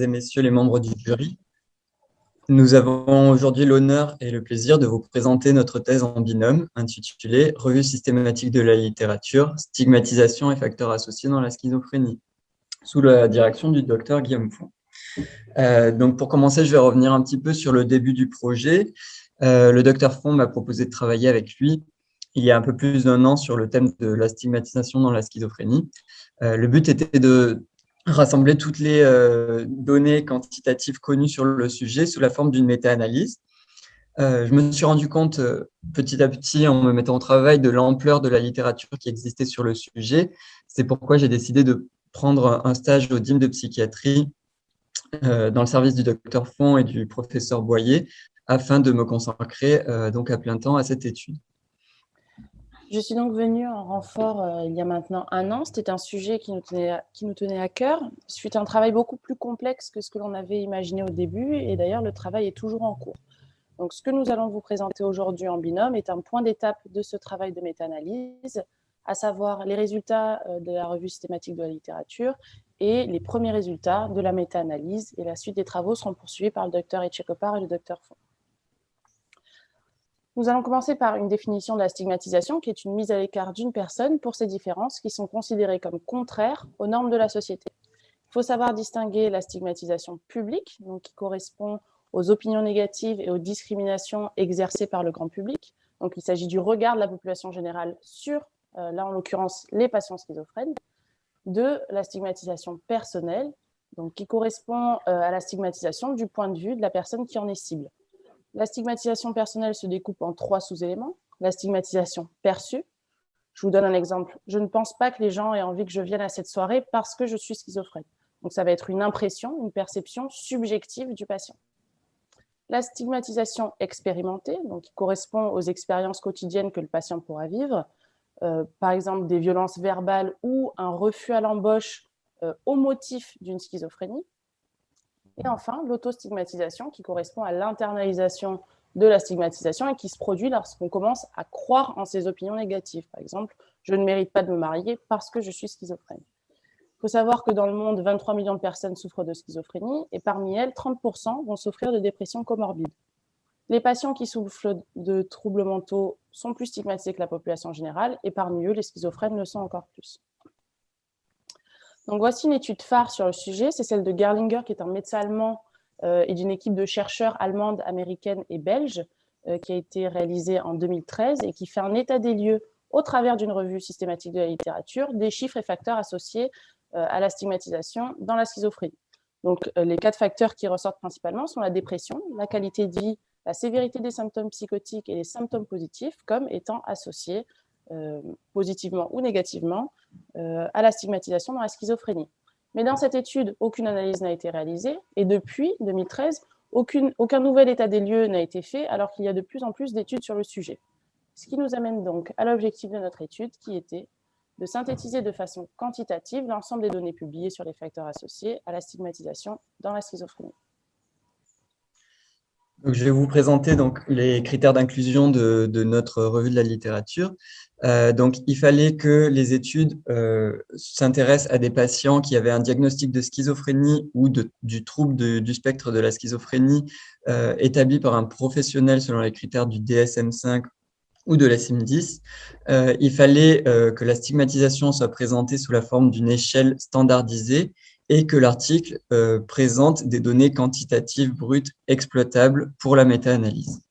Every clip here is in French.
et messieurs les membres du jury, nous avons aujourd'hui l'honneur et le plaisir de vous présenter notre thèse en binôme intitulée « Revue systématique de la littérature, stigmatisation et facteurs associés dans la schizophrénie » sous la direction du docteur Guillaume Font. Euh, donc pour commencer, je vais revenir un petit peu sur le début du projet. Euh, le docteur Font m'a proposé de travailler avec lui il y a un peu plus d'un an sur le thème de la stigmatisation dans la schizophrénie. Euh, le but était de rassembler toutes les euh, données quantitatives connues sur le sujet sous la forme d'une méta-analyse. Euh, je me suis rendu compte petit à petit en me mettant au travail de l'ampleur de la littérature qui existait sur le sujet. C'est pourquoi j'ai décidé de prendre un stage au DIM de psychiatrie dans le service du docteur Font et du professeur Boyer afin de me consacrer donc à plein temps à cette étude. Je suis donc venue en renfort euh, il y a maintenant un an. C'était un sujet qui nous, tenait à, qui nous tenait à cœur. Suite un travail beaucoup plus complexe que ce que l'on avait imaginé au début. Et d'ailleurs, le travail est toujours en cours. Donc, ce que nous allons vous présenter aujourd'hui en binôme est un point d'étape de ce travail de méta-analyse, à savoir les résultats euh, de la revue systématique de la littérature et les premiers résultats de la méta-analyse. Et la suite des travaux seront poursuivis par le docteur Etchekopar et le docteur Font. Nous allons commencer par une définition de la stigmatisation, qui est une mise à l'écart d'une personne pour ses différences qui sont considérées comme contraires aux normes de la société. Il faut savoir distinguer la stigmatisation publique, donc qui correspond aux opinions négatives et aux discriminations exercées par le grand public. Donc, il s'agit du regard de la population générale sur, euh, là en l'occurrence, les patients schizophrènes, de la stigmatisation personnelle, donc qui correspond euh, à la stigmatisation du point de vue de la personne qui en est cible. La stigmatisation personnelle se découpe en trois sous-éléments. La stigmatisation perçue. Je vous donne un exemple. Je ne pense pas que les gens aient envie que je vienne à cette soirée parce que je suis schizophrène. Donc, ça va être une impression, une perception subjective du patient. La stigmatisation expérimentée, donc qui correspond aux expériences quotidiennes que le patient pourra vivre, euh, par exemple des violences verbales ou un refus à l'embauche euh, au motif d'une schizophrénie. Et enfin, l'autostigmatisation qui correspond à l'internalisation de la stigmatisation et qui se produit lorsqu'on commence à croire en ses opinions négatives. Par exemple, je ne mérite pas de me marier parce que je suis schizophrène. Il faut savoir que dans le monde, 23 millions de personnes souffrent de schizophrénie et parmi elles, 30% vont souffrir de dépression comorbide. Les patients qui souffrent de troubles mentaux sont plus stigmatisés que la population générale et parmi eux, les schizophrènes le sont encore plus. Voici une étude phare sur le sujet, c'est celle de Gerlinger, qui est un médecin allemand euh, et d'une équipe de chercheurs allemandes, américaines et belges, euh, qui a été réalisée en 2013 et qui fait un état des lieux au travers d'une revue systématique de la littérature, des chiffres et facteurs associés euh, à la stigmatisation dans la schizophrénie. Donc les quatre facteurs qui ressortent principalement sont la dépression, la qualité de vie, la sévérité des symptômes psychotiques et les symptômes positifs comme étant associés positivement ou négativement euh, à la stigmatisation dans la schizophrénie. Mais dans cette étude, aucune analyse n'a été réalisée et depuis 2013, aucune, aucun nouvel état des lieux n'a été fait alors qu'il y a de plus en plus d'études sur le sujet. Ce qui nous amène donc à l'objectif de notre étude qui était de synthétiser de façon quantitative l'ensemble des données publiées sur les facteurs associés à la stigmatisation dans la schizophrénie je vais vous présenter donc, les critères d'inclusion de, notre revue de la littérature. Euh, donc, il fallait que les études euh, s'intéressent à des patients qui avaient un diagnostic de schizophrénie ou du trouble du spectre de la schizophrénie euh, établi par un professionnel selon les critères du DSM-5 ou de la CIM-10. il fallait que la stigmatisation soit présentée sous la forme d'une échelle standardisée et que l'article euh, présente des données quantitatives brutes exploitables pour la méta-analyse.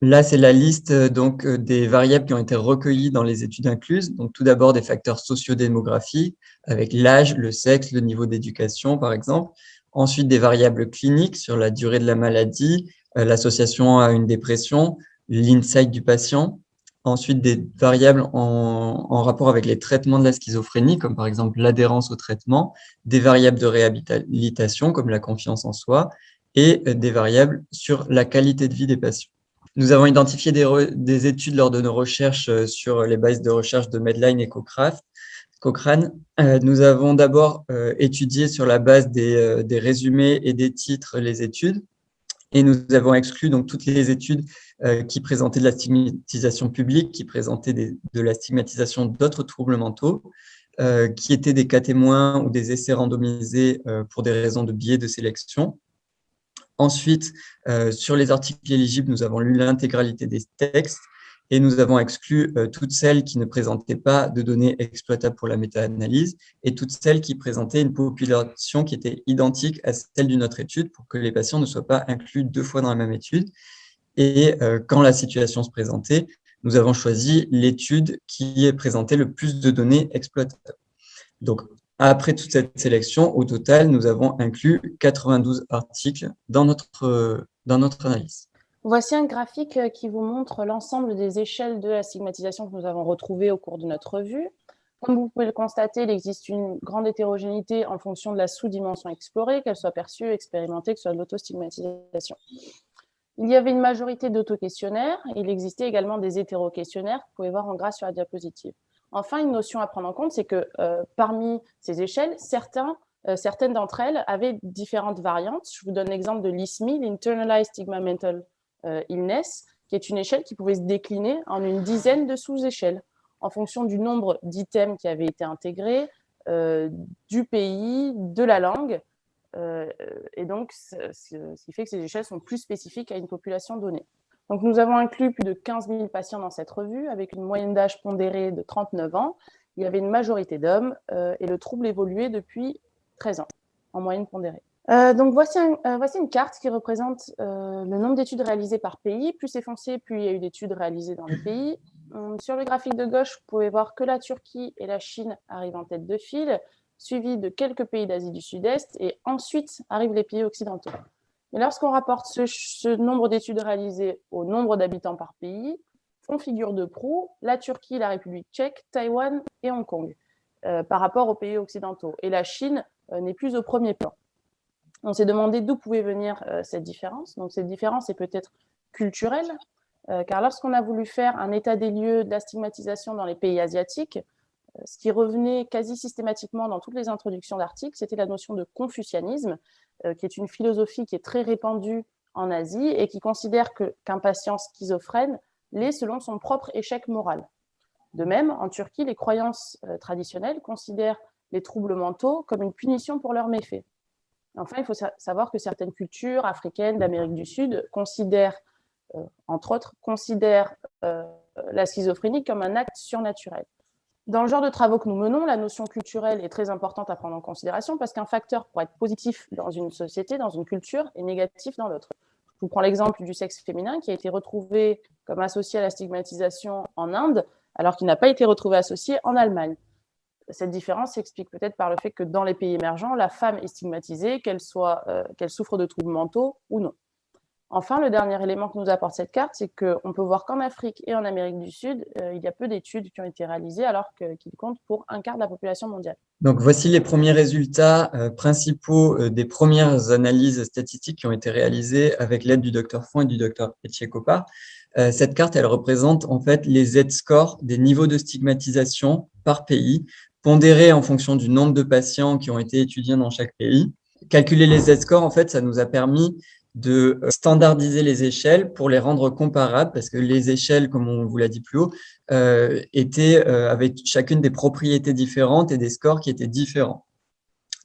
Là, c'est la liste euh, donc, euh, des variables qui ont été recueillies dans les études incluses. Donc, tout d'abord, des facteurs sociodémographiques, avec l'âge, le sexe, le niveau d'éducation, par exemple. Ensuite, des variables cliniques sur la durée de la maladie, l'association à une dépression, l'insight du patient, ensuite des variables en, rapport avec les traitements de la schizophrénie, comme par exemple l'adhérence au traitement, des variables de réhabilitation, comme la confiance en soi, et euh, des variables sur la qualité de vie des patients. Nous avons identifié des, études lors de nos recherches euh, sur les bases de recherche de Medline et Cochrane. Euh, nous avons d'abord étudié sur la base des, des résumés et des titres les études, et nous avons exclu donc toutes les études euh, qui présentaient de la stigmatisation publique, qui présentaient de la stigmatisation d'autres troubles mentaux. qui étaient des cas témoins ou des essais randomisés pour des raisons de biais de sélection. Ensuite, sur les articles éligibles, nous avons lu l'intégralité des textes et nous avons exclu euh, toutes celles qui ne présentaient pas de données exploitables pour la méta-analyse et toutes celles qui présentaient une population qui était identique à celle d'une autre étude pour que les patients ne soient pas inclus deux fois dans la même étude. Et euh, quand la situation se présentait, nous avons choisi l'étude qui présentait le plus de données exploitables. Donc, après toute cette sélection, au total, nous avons inclus 92 articles dans notre, dans notre analyse. Voici un graphique euh, qui vous montre l'ensemble des échelles de la stigmatisation que nous avons retrouvées au cours de notre revue. Comme vous pouvez le constater, il existe une grande hétérogénéité en fonction de la sous-dimension explorée, qu'elle soit perçue, expérimentée, que ce soit de l'autostigmatisation. Il y avait une majorité d'auto-questionnaires, il existait également des hétéro-questionnaires que vous pouvez voir en gras sur la diapositive. Enfin, une notion à prendre en compte, c'est que euh, parmi ces échelles, euh, certaines d'entre elles avaient différentes variantes. Je vous donne l'exemple de l'ISMI, l'Internalized Stigma Mental euh, illness, qui est une échelle qui pouvait se décliner en une dizaine de sous-échelles en fonction du nombre d'items qui avaient été intégrés, euh, du pays, de la langue. Euh, et donc, ce qui fait que ces échelles sont plus spécifiques à une population donnée. Donc, nous avons inclus plus de 15 000 patients dans cette revue, avec une moyenne d'âge pondérée de 39 ans. Il y avait une majorité d'hommes et le trouble évoluait depuis 13 ans, en moyenne pondérée. Euh, donc voici, euh, voici, une carte qui représente euh, le nombre d'études réalisées par pays. Plus c'est foncé, plus il y a eu d'études réalisées dans les pays. Sur le graphique de gauche, vous pouvez voir que la Turquie et la Chine arrivent en tête de file, suivis de quelques pays d'Asie du Sud-Est, et ensuite arrivent les pays occidentaux. Mais lorsqu'on rapporte ce, ce nombre d'études réalisées au nombre d'habitants par pays, font figure de proue la Turquie, la République tchèque, Taïwan et Hong Kong, par rapport aux pays occidentaux. Et la Chine n'est plus au premier plan. On s'est demandé d'où pouvait venir euh, cette différence. Donc cette différence est peut-être culturelle, euh, car lorsqu'on a voulu faire un état des lieux de la stigmatisation dans les pays asiatiques, euh, ce qui revenait quasi systématiquement dans toutes les introductions d'articles, c'était la notion de confucianisme, qui est une philosophie qui est très répandue en Asie et qui considère qu'un patient schizophrène l'est selon son propre échec moral. De même, en Turquie, les croyances traditionnelles considèrent les troubles mentaux comme une punition pour leurs méfaits. Enfin, il faut savoir que certaines cultures africaines d'Amérique du Sud considèrent, euh, entre autres, considèrent euh, la schizophrénie comme un acte surnaturel. Dans le genre de travaux que nous menons, la notion culturelle est très importante à prendre en considération parce qu'un facteur pour être positif dans une société, dans une culture, est négatif dans l'autre. Je vous prends l'exemple du sexe féminin qui a été retrouvé comme associé à la stigmatisation en Inde, alors qu'il n'a pas été retrouvé associé en Allemagne cette différence s'explique peut-être par le fait que dans les pays émergents, la femme est stigmatisée, qu'elle euh, qu'elle souffre de troubles mentaux ou non. Enfin, le dernier élément que nous apporte cette carte, c'est qu'on peut voir qu'en Afrique et en Amérique du Sud, euh, il y a peu d'études qui ont été réalisées alors qu'ils comptent pour un quart de la population mondiale. Donc voici les premiers résultats euh, principaux des premières analyses statistiques qui ont été réalisées avec l'aide du docteur Font et du docteur Etchekopa. cette carte, elle représente en fait les Z-scores des niveaux de stigmatisation par pays en fonction du nombre de patients qui ont été étudiés dans chaque pays. Calculer les Z-scores, en fait, ça nous a permis de euh, standardiser les échelles pour les rendre comparables, parce que les échelles, comme on vous l'a dit plus haut, euh, étaient euh, avec chacune des propriétés différentes et des scores qui étaient différents.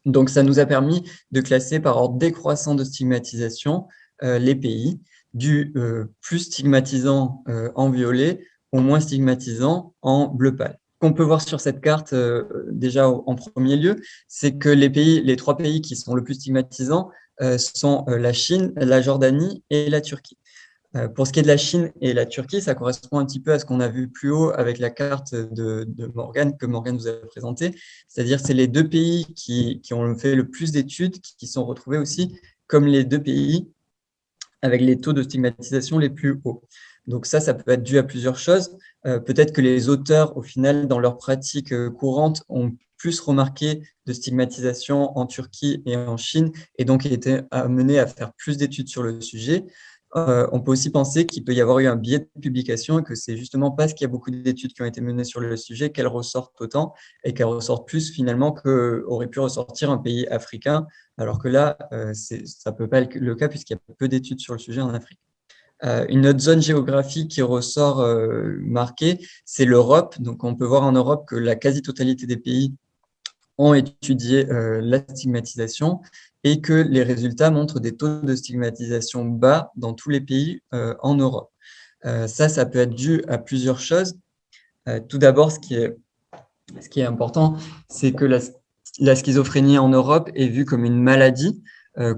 Donc, ça nous a permis de classer par ordre décroissant de stigmatisation les pays, du plus stigmatisant en violet au moins stigmatisant en bleu pâle qu'on peut voir sur cette carte euh, déjà en premier lieu, c'est que les pays, les trois pays qui sont le plus stigmatisants euh, sont euh, la Chine, la Jordanie et la Turquie. pour ce qui est de la Chine et la Turquie, ça correspond un petit peu à ce qu'on a vu plus haut avec la carte de, de Morgane que Morgane vous a présentée. C'est-à-dire c'est les deux pays qui, qui, ont fait le plus d'études qui sont retrouvés aussi comme les deux pays avec les taux de stigmatisation les plus hauts. Donc ça, ça peut être dû à plusieurs choses. Euh, peut-être que les auteurs, au final, dans leur pratique euh, courante, ont plus remarqué de stigmatisation en Turquie et en Chine, et donc été amenés à faire plus d'études sur le sujet. Euh, on peut aussi penser qu'il peut y avoir eu un biais de publication et que c'est justement parce qu'il y a beaucoup d'études qui ont été menées sur le sujet qu'elles ressortent autant et qu'elles ressortent plus finalement qu'aurait pu ressortir un pays africain, alors que là, ça ne peut pas être le cas puisqu'il y a peu d'études sur le sujet en Afrique. Euh, une autre zone géographique qui ressort euh, marquée, c'est l'Europe. Donc, on peut voir en Europe que la quasi-totalité des pays ont étudié la stigmatisation et que les résultats montrent des taux de stigmatisation bas dans tous les pays en Europe. ça, ça peut être dû à plusieurs choses. tout d'abord, ce, qui est, important, c'est que la, schizophrénie en Europe est vue comme une maladie,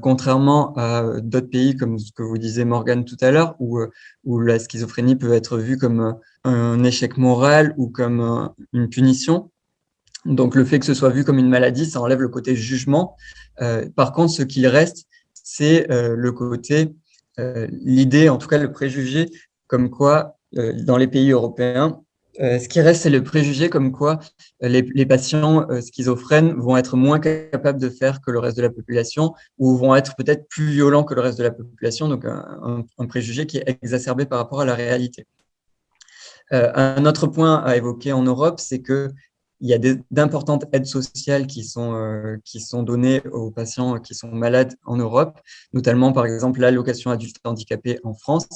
contrairement à d'autres pays comme ce que vous disiez Morgane tout à l'heure, où, où la schizophrénie peut être vue comme un échec moral ou comme une punition. Donc, le fait que ce soit vu comme une maladie, ça enlève le côté jugement. Euh, par contre, ce qu'il reste, c'est euh, le côté, euh, l'idée, en tout cas le préjugé, comme quoi, dans les pays européens, ce qui reste, c'est le préjugé comme quoi les, patients schizophrènes vont être moins capables de faire que le reste de la population ou vont être peut-être plus violents que le reste de la population, donc un préjugé qui est exacerbé par rapport à la réalité. un autre point à évoquer en Europe, c'est que il y a d'importantes aides sociales qui sont, euh, qui sont données aux patients qui sont malades en Europe, notamment par exemple l'allocation adulte handicapé en France.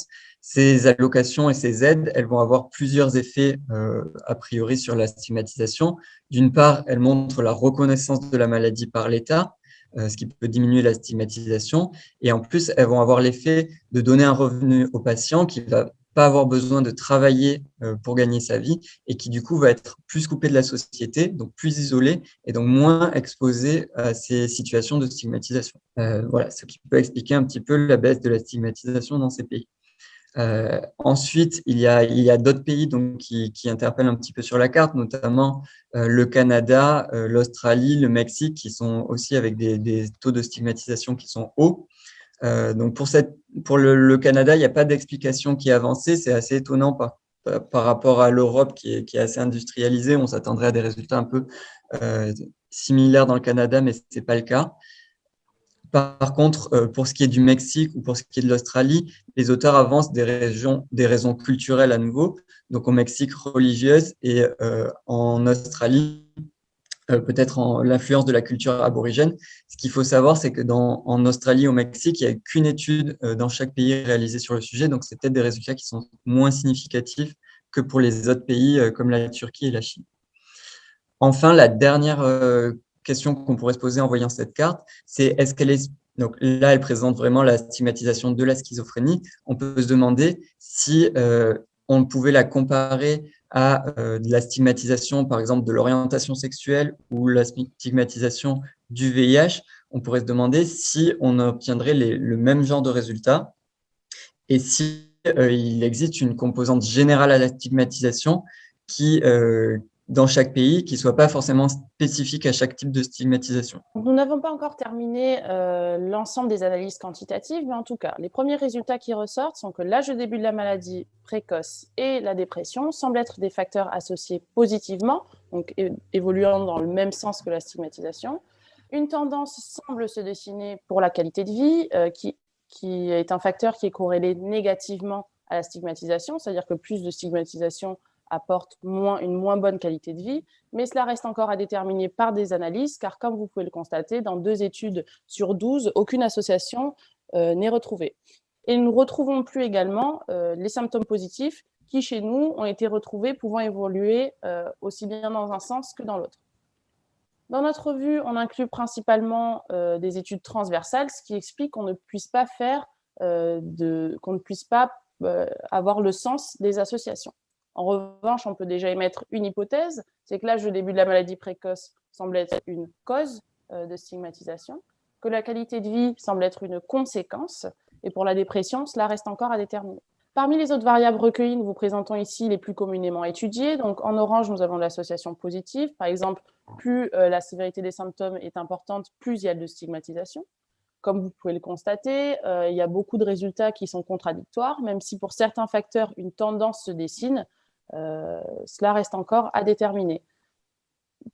Ces allocations et ces aides, elles vont avoir plusieurs effets euh, a priori sur la stigmatisation. D'une part, elles montrent la reconnaissance de la maladie par l'État, euh, ce qui peut diminuer la stigmatisation. Et en plus, elles vont avoir l'effet de donner un revenu au patient qui va pas avoir besoin de travailler euh, pour gagner sa vie et qui du coup va être plus coupé de la société, donc plus isolé et donc moins exposé à ces situations de stigmatisation. Euh, voilà, ce qui peut expliquer un petit peu la baisse de la stigmatisation dans ces pays. Euh, ensuite, il y a, a d'autres pays donc, qui, qui, interpellent un petit peu sur la carte, notamment le Canada, l'Australie, le Mexique, qui sont aussi avec des, taux de stigmatisation qui sont hauts. Euh, donc pour, le, Canada, il n'y a pas d'explication qui est avancée. C'est assez étonnant par, rapport à l'Europe qui est, assez industrialisée. On s'attendrait à des résultats un peu euh, similaires dans le Canada, mais ce n'est pas le cas. Par contre, euh, pour ce qui est du Mexique ou pour ce qui est de l'Australie, les auteurs avancent des, raisons culturelles à nouveau. Donc au Mexique, religieuses et en Australie, peut-être l'influence de la culture aborigène. Ce qu'il faut savoir, c'est que dans, en Australie, au Mexique, il n'y a qu'une étude euh, dans chaque pays réalisée sur le sujet, donc c'est peut-être des résultats qui sont moins significatifs que pour les autres pays euh, comme la Turquie et la Chine. Enfin, la dernière question qu'on pourrait se poser en voyant cette carte, c'est est-ce qu'elle est donc là, elle présente vraiment la stigmatisation de la schizophrénie. On peut se demander si on pouvait la comparer à euh, de la stigmatisation, par exemple, de l'orientation sexuelle ou la stigmatisation du VIH, on pourrait se demander si on obtiendrait le même genre de résultats et si euh, il existe une composante générale à la stigmatisation qui, euh, dans chaque pays qui ne soit pas forcément spécifique à chaque type de stigmatisation. Nous n'avons pas encore terminé euh, l'ensemble des analyses quantitatives, mais en tout cas, les premiers résultats qui ressortent sont que l'âge de début de la maladie précoce et la dépression semblent être des facteurs associés positivement, donc évoluant dans le même sens que la stigmatisation. Une tendance semble se dessiner pour la qualité de vie, euh, qui, qui est un facteur qui est corrélé négativement à la stigmatisation, c'est-à-dire que plus de stigmatisation apporte une moins bonne qualité de vie, mais cela reste encore à déterminer par des analyses, car comme vous pouvez le constater, dans deux études sur 12, aucune association euh, n'est retrouvée. Et nous ne retrouvons plus également euh, les symptômes positifs qui, chez nous, ont été retrouvés pouvant évoluer euh, aussi bien dans un sens que dans l'autre. Dans notre vue, on inclut principalement des études transversales, ce qui explique qu'on ne puisse pas faire, qu'on ne puisse pas avoir le sens des associations. En revanche, on peut déjà émettre une hypothèse, c'est que l'âge de début de la maladie précoce semble être une cause euh, de stigmatisation, que la qualité de vie semble être une conséquence, et pour la dépression, cela reste encore à déterminer. Parmi les autres variables recueillies, nous vous présentons ici les plus communément étudiées. Donc, en orange, nous avons l'association positive. Par exemple, plus euh, la sévérité des symptômes est importante, plus il y a de stigmatisation. Comme vous pouvez le constater, euh, il y a beaucoup de résultats qui sont contradictoires, même si pour certains facteurs, une tendance se dessine. Euh, cela reste encore à déterminer.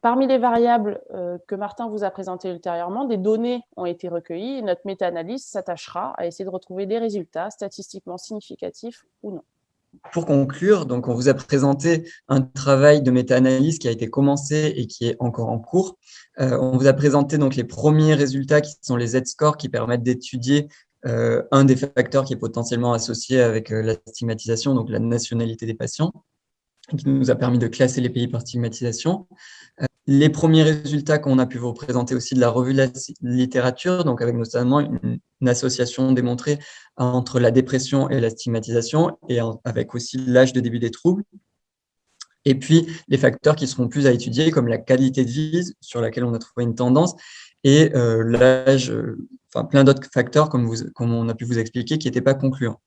Parmi les variables euh, que Martin vous a présentées ultérieurement, des données ont été recueillies et notre méta-analyse s'attachera à essayer de retrouver des résultats statistiquement significatifs ou non. Pour conclure, donc on vous a présenté un travail de méta-analyse qui a été commencé et qui est encore en cours. Euh, on vous a présenté donc les premiers résultats qui sont les Z-scores qui permettent d'étudier un des facteurs qui est potentiellement associé avec la stigmatisation, donc la nationalité des patients qui nous a permis de classer les pays par stigmatisation. Euh, les premiers résultats qu'on a pu vous présenter aussi de la revue de la littérature, donc avec notamment une, association démontrée entre la dépression et la stigmatisation, et avec aussi l'âge de début des troubles. Et puis, les facteurs qui seront plus à étudier, comme la qualité de vie, sur laquelle on a trouvé une tendance, et euh, l'âge, euh, enfin plein d'autres facteurs, comme, on a pu vous expliquer, qui n'étaient pas concluants.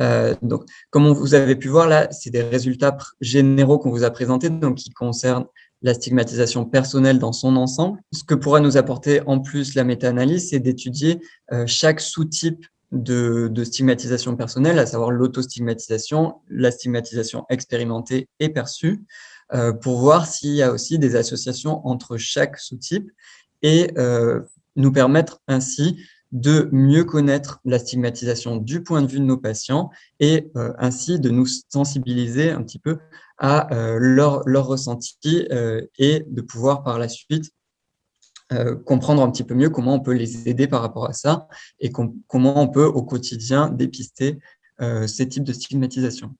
Euh, donc, comme vous avez pu voir là, c'est des résultats généraux qu'on vous a présentés, donc qui concernent la stigmatisation personnelle dans son ensemble. Ce que pourra nous apporter en plus la méta-analyse, c'est d'étudier euh, chaque sous-type de, stigmatisation personnelle, à savoir l'autostigmatisation, la stigmatisation expérimentée et perçue, euh, pour voir s'il y a aussi des associations entre chaque sous-type et nous permettre ainsi de mieux connaître la stigmatisation du point de vue de nos patients et euh, ainsi de nous sensibiliser un petit peu à euh, leur, leur, ressenti euh, et de pouvoir par la suite comprendre un petit peu mieux comment on peut les aider par rapport à ça et comment on peut au quotidien dépister ces types de stigmatisation.